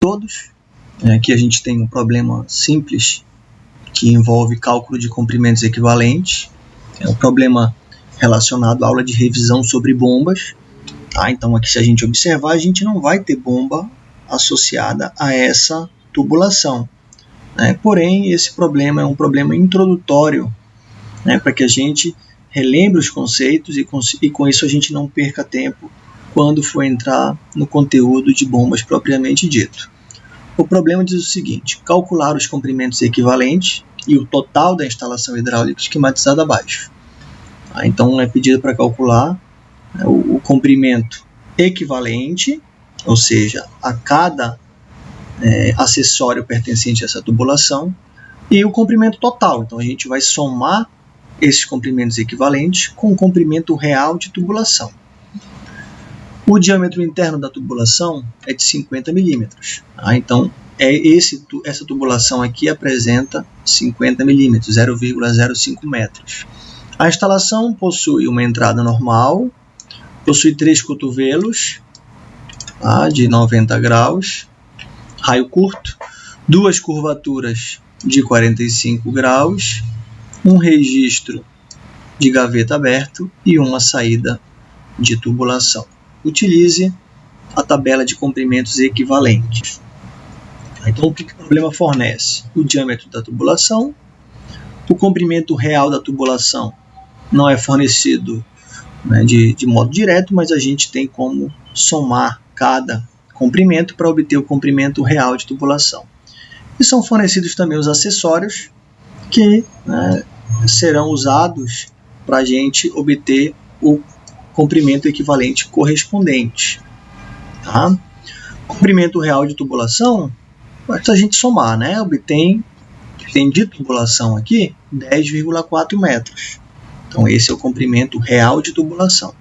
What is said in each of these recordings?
todos. Aqui a gente tem um problema simples que envolve cálculo de comprimentos equivalentes. É um problema relacionado à aula de revisão sobre bombas. Tá? Então aqui se a gente observar, a gente não vai ter bomba associada a essa tubulação. Né? Porém, esse problema é um problema introdutório né? para que a gente relembre os conceitos e e com isso a gente não perca tempo quando for entrar no conteúdo de bombas propriamente dito. O problema diz o seguinte: calcular os comprimentos equivalentes e o total da instalação hidráulica esquematizada abaixo. Ah, então é pedido para calcular né, o, comprimento equivalente, ou seja, a cada é, acessório pertencente a essa tubulação, e o comprimento total. Então a gente vai somar esses comprimentos equivalentes com o comprimento real de tubulação. O diâmetro interno da tubulação é de 50 milímetros. Tá? Então, é esse, essa tubulação aqui apresenta 50 milímetros, 0,05 metros. A instalação possui uma entrada normal, possui três cotovelos tá? de 90 graus, raio curto, duas curvaturas de 45 graus um registro de gaveta aberto e uma saída de tubulação. Utilize a tabela de comprimentos equivalentes. Então, o que o problema fornece? O diâmetro da tubulação, o comprimento real da tubulação não é fornecido né, de, de modo direto, mas a gente tem como somar cada comprimento para obter o comprimento real de tubulação. E são fornecidos também os acessórios que né, serão usados para a gente obter o comprimento equivalente correspondente. Tá? Comprimento real de tubulação, basta a gente somar, né? obtém tem de tubulação aqui 10,4 metros. Então esse é o comprimento real de tubulação.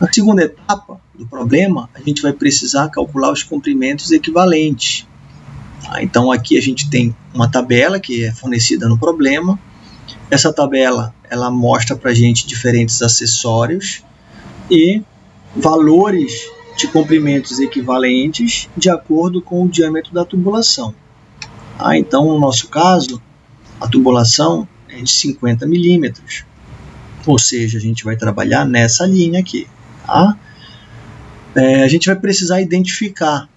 Na segunda etapa do problema, a gente vai precisar calcular os comprimentos equivalentes. Tá? Então aqui a gente tem uma tabela que é fornecida no problema. Essa tabela ela mostra para a gente diferentes acessórios e valores de comprimentos equivalentes de acordo com o diâmetro da tubulação. Ah, então, no nosso caso, a tubulação é de 50 milímetros, ou seja, a gente vai trabalhar nessa linha aqui. Tá? É, a gente vai precisar identificar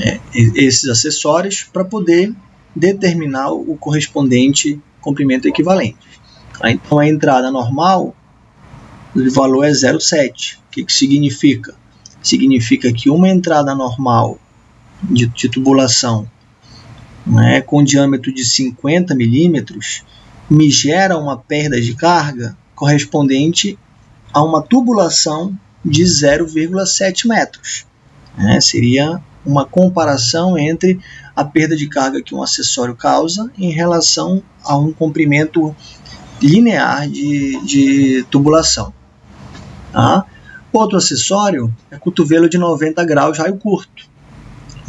é, esses acessórios para poder determinar o correspondente comprimento equivalente. Então a entrada normal, o valor é 0,7. O que, que significa? Significa que uma entrada normal de, de tubulação né, com diâmetro de 50 milímetros me gera uma perda de carga correspondente a uma tubulação de 0,7 metros. Né, seria uma comparação entre a perda de carga que um acessório causa em relação a um comprimento linear de, de tubulação. Tá? Outro acessório é cotovelo de 90 graus raio curto,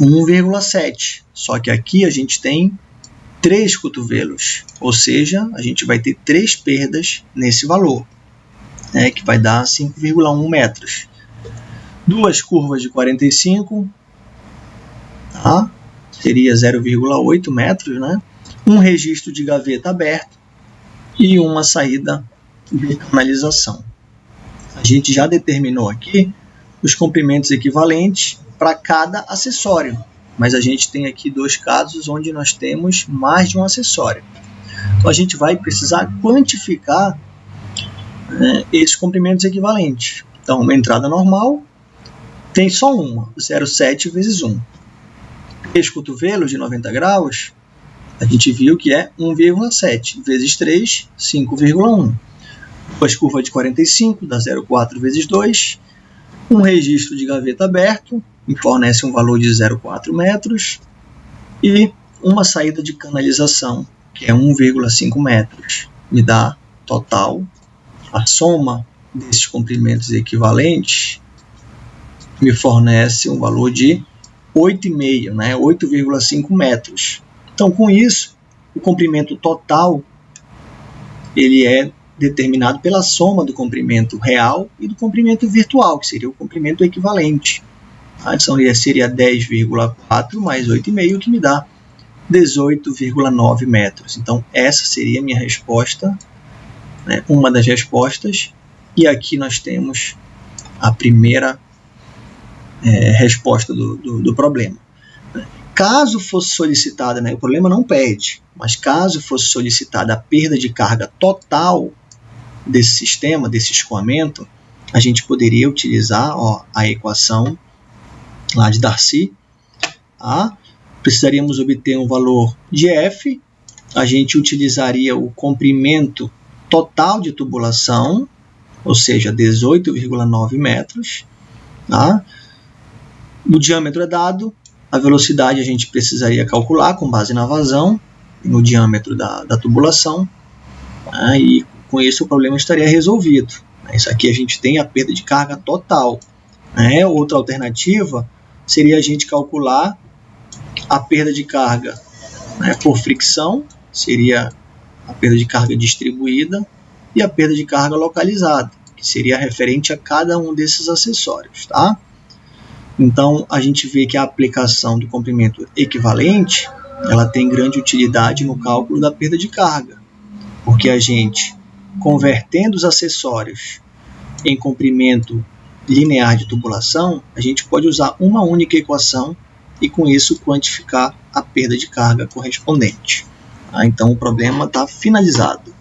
1,7. Só que aqui a gente tem três cotovelos, ou seja, a gente vai ter três perdas nesse valor, né, que vai dar 5,1 metros. Duas curvas de 45, tá? seria 0,8 metros, né? um registro de gaveta aberto e uma saída de canalização. A gente já determinou aqui os comprimentos equivalentes para cada acessório, mas a gente tem aqui dois casos onde nós temos mais de um acessório. Então a gente vai precisar quantificar né, esses comprimentos equivalentes. Então, uma entrada normal tem só uma, 0,7 vezes 1 três cotovelos de 90 graus, a gente viu que é 1,7 vezes 3, 5,1. Duas curvas de 45 dá 0,4 vezes 2. Um registro de gaveta aberto me fornece um valor de 0,4 metros. E uma saída de canalização, que é 1,5 metros, me dá total a soma desses comprimentos equivalentes me fornece um valor de 8,5, né, 8,5 metros. Então, com isso, o comprimento total ele é determinado pela soma do comprimento real e do comprimento virtual, que seria o comprimento equivalente. A adição seria 10,4 mais 8,5, que me dá 18,9 metros. Então, essa seria a minha resposta, né, uma das respostas. E aqui nós temos a primeira é, resposta do, do, do, problema. Caso fosse solicitada, né, o problema não pede, mas caso fosse solicitada a perda de carga total desse sistema, desse escoamento, a gente poderia utilizar ó, a equação lá de Darcy. Tá? Precisaríamos obter um valor de F, a gente utilizaria o comprimento total de tubulação, ou seja, 18,9 metros. Tá? O diâmetro é dado, a velocidade a gente precisaria calcular com base na vazão, no diâmetro da, da tubulação, tá? e com isso o problema estaria resolvido. Isso aqui a gente tem a perda de carga total. Né? Outra alternativa seria a gente calcular a perda de carga né, por fricção, seria a perda de carga distribuída, e a perda de carga localizada, que seria referente a cada um desses acessórios. Tá? Então, a gente vê que a aplicação do comprimento equivalente ela tem grande utilidade no cálculo da perda de carga, porque a gente, convertendo os acessórios em comprimento linear de tubulação, a gente pode usar uma única equação e com isso quantificar a perda de carga correspondente. Ah, então o problema está finalizado.